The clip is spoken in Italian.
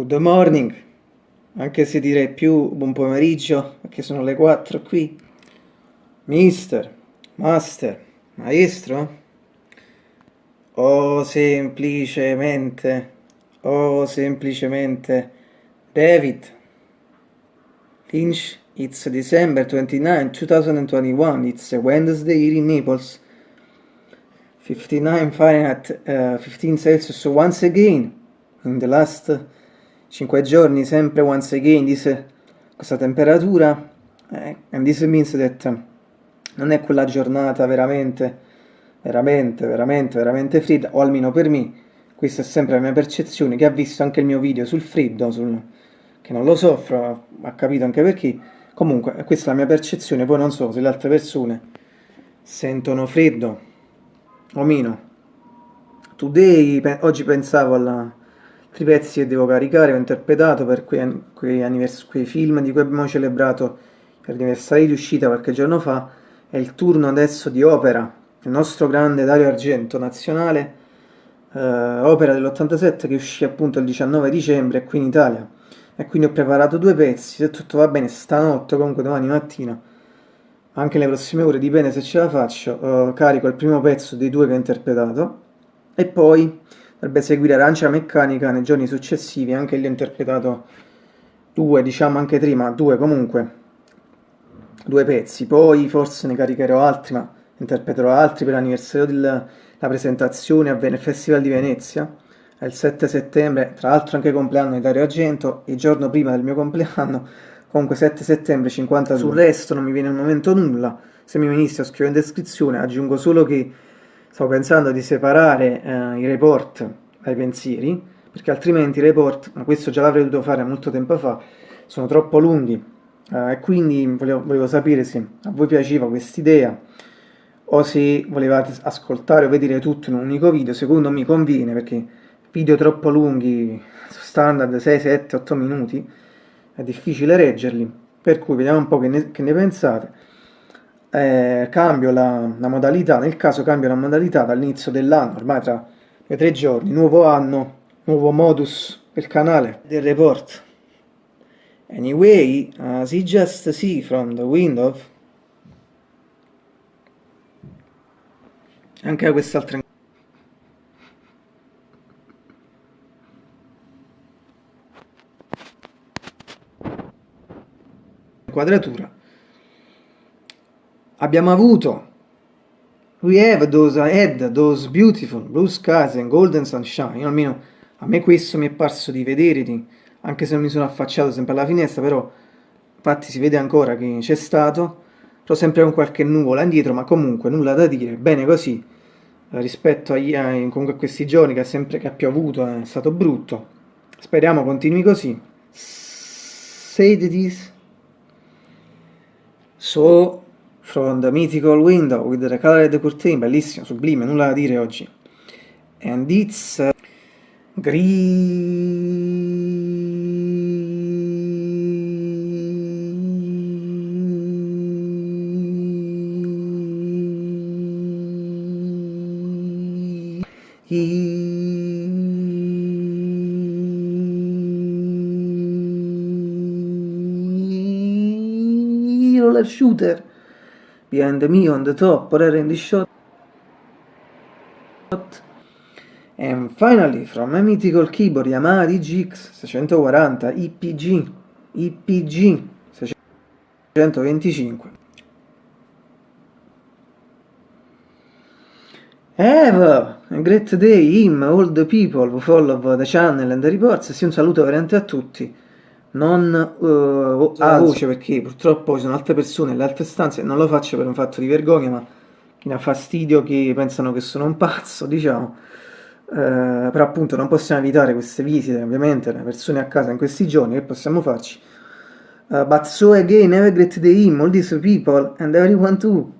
Good morning, anche se direi più buon pomeriggio, perché sono le 4 qui. Mister, master, maestro? O semplicemente, o semplicemente David Lynch, it's December 29, 2021, it's a Wednesday here in Naples. 59 Fahrenheit, uh, 15 Celsius once again in the last 5 giorni sempre once again this, questa temperatura? Eh, and this means that non è quella giornata veramente veramente veramente veramente fredda o almeno per me questa è sempre la mia percezione che ha visto anche il mio video sul freddo sul, che non lo soffro ha capito anche perché. Comunque questa è la mia percezione poi non so se le altre persone sentono freddo o meno. Today oggi pensavo alla altri pezzi che devo caricare, ho interpretato per quei, quei, quei film di cui abbiamo celebrato l'anniversario di uscita qualche giorno fa, è il turno adesso di Opera, il nostro grande Dario Argento nazionale, eh, Opera dell'87 che uscì appunto il 19 dicembre qui in Italia. E quindi ho preparato due pezzi, se tutto va bene stanotte, comunque domani mattina, anche le prossime ore, dipende se ce la faccio, eh, carico il primo pezzo dei due che ho interpretato e poi dovrebbe seguire Arancia Meccanica nei giorni successivi, anche lì ho interpretato due, diciamo anche tre, ma due comunque, due pezzi, poi forse ne caricherò altri, ma interpreterò altri per l'anniversario della presentazione a Ven Festival di Venezia, è il 7 settembre, tra l'altro anche compleanno di Dario Argento, il giorno prima del mio compleanno, comunque 7 settembre 52, sul resto non mi viene al momento nulla, se mi venisse a scrivere in descrizione, aggiungo solo che stavo pensando di separare eh, i report dai pensieri, perché altrimenti i report, ma questo già l'avrei dovuto fare molto tempo fa, sono troppo lunghi. Eh, e quindi volevo, volevo, sapere se a voi piaceva quest'idea o se volevate ascoltare o vedere tutto in un unico video, secondo me conviene perché video troppo lunghi, standard 6, 7, 8 minuti, è difficile reggerli, per cui vediamo un po' che ne, che ne pensate eh, cambio la, la, modalità, nel caso cambio la modalità dall'inizio dell'anno, ormai tra due tre giorni, nuovo anno, nuovo modus del canale, del report. Anyway, as you just see from the window, anche quest'altra inquadratura abbiamo avuto. We have those had those beautiful blue skies and golden sunshine. Almeno a me questo mi è parso di vedere di, anche se non mi sono affacciato sempre alla finestra però infatti si vede ancora che c'è stato. Però sempre con qualche nuvola indietro ma comunque nulla da dire. Bene così eh, rispetto agli, eh, a questi giorni che, sempre, che ha piovuto è stato brutto. Speriamo continui così. Say this so from the mythical window with the colored curtain, bellissimo, sublime, nulla da dire oggi. And it's uh, roller shooter behind me on the top, but in the shot. And finally, from my mythical keyboard Yamaha DGX 640 IPG, IPG 625. Have a great day, him, all the people who follow the channel and the reports, e un saluto veramente a tutti non uh, a voce perché purtroppo ci sono altre persone nelle altre stanze non lo faccio per un fatto di vergogna ma mi ha fastidio che pensano che sono un pazzo diciamo. Uh, però appunto non possiamo evitare queste visite ovviamente le persone a casa in questi giorni che possiamo farci? Uh, but so again have a great day all these people and everyone too